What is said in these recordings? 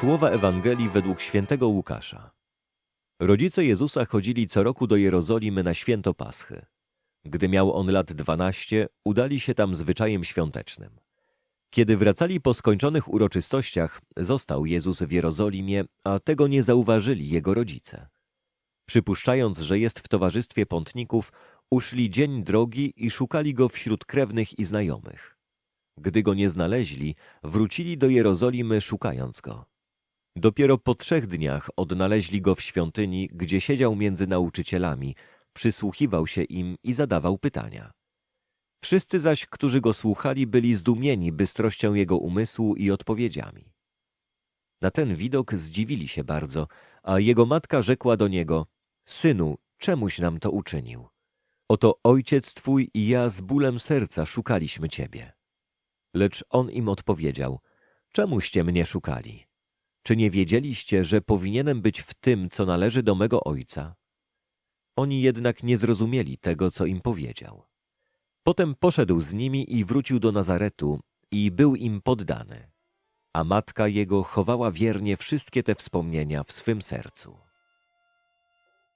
Słowa Ewangelii według świętego Łukasza. Rodzice Jezusa chodzili co roku do Jerozolimy na święto Paschy. Gdy miał on lat dwanaście, udali się tam zwyczajem świątecznym. Kiedy wracali po skończonych uroczystościach, został Jezus w Jerozolimie, a tego nie zauważyli jego rodzice. Przypuszczając, że jest w towarzystwie pątników, uszli dzień drogi i szukali go wśród krewnych i znajomych. Gdy go nie znaleźli, wrócili do Jerozolimy szukając go. Dopiero po trzech dniach odnaleźli go w świątyni, gdzie siedział między nauczycielami, przysłuchiwał się im i zadawał pytania. Wszyscy zaś, którzy go słuchali, byli zdumieni bystrością jego umysłu i odpowiedziami. Na ten widok zdziwili się bardzo, a jego matka rzekła do niego: Synu, czemuś nam to uczynił? Oto ojciec twój i ja z bólem serca szukaliśmy ciebie. Lecz on im odpowiedział: Czemuście mnie szukali? Czy nie wiedzieliście, że powinienem być w tym, co należy do mego ojca? Oni jednak nie zrozumieli tego, co im powiedział. Potem poszedł z nimi i wrócił do Nazaretu i był im poddany. A matka jego chowała wiernie wszystkie te wspomnienia w swym sercu.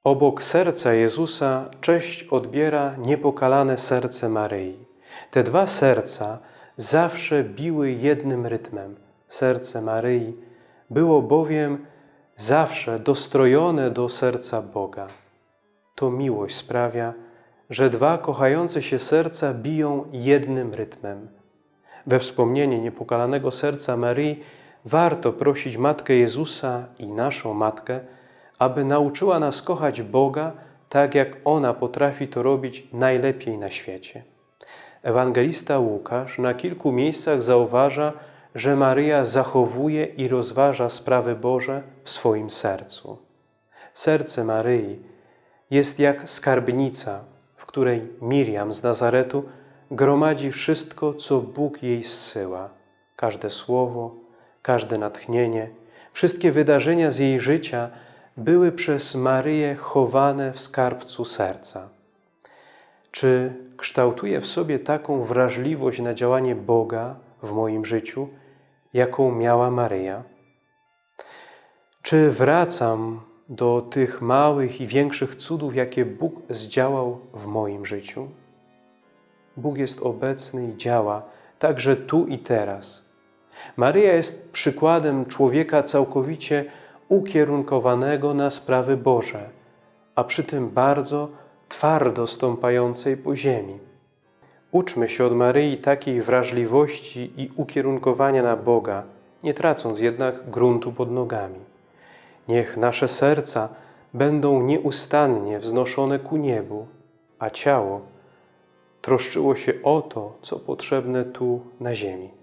Obok serca Jezusa cześć odbiera niepokalane serce Maryi. Te dwa serca zawsze biły jednym rytmem. Serce Maryi było bowiem zawsze dostrojone do serca Boga. To miłość sprawia, że dwa kochające się serca biją jednym rytmem. We wspomnienie niepokalanego serca Maryi warto prosić Matkę Jezusa i naszą Matkę, aby nauczyła nas kochać Boga tak, jak ona potrafi to robić najlepiej na świecie. Ewangelista Łukasz na kilku miejscach zauważa, że Maryja zachowuje i rozważa sprawy Boże w swoim sercu. Serce Maryi jest jak skarbnica, w której Miriam z Nazaretu gromadzi wszystko, co Bóg jej zsyła. Każde słowo, każde natchnienie, wszystkie wydarzenia z jej życia były przez Maryję chowane w skarbcu serca. Czy kształtuję w sobie taką wrażliwość na działanie Boga w moim życiu, jaką miała Maryja? Czy wracam do tych małych i większych cudów, jakie Bóg zdziałał w moim życiu? Bóg jest obecny i działa także tu i teraz. Maryja jest przykładem człowieka całkowicie ukierunkowanego na sprawy Boże, a przy tym bardzo twardo stąpającej po ziemi. Uczmy się od Maryi takiej wrażliwości i ukierunkowania na Boga, nie tracąc jednak gruntu pod nogami. Niech nasze serca będą nieustannie wznoszone ku niebu, a ciało troszczyło się o to, co potrzebne tu na ziemi.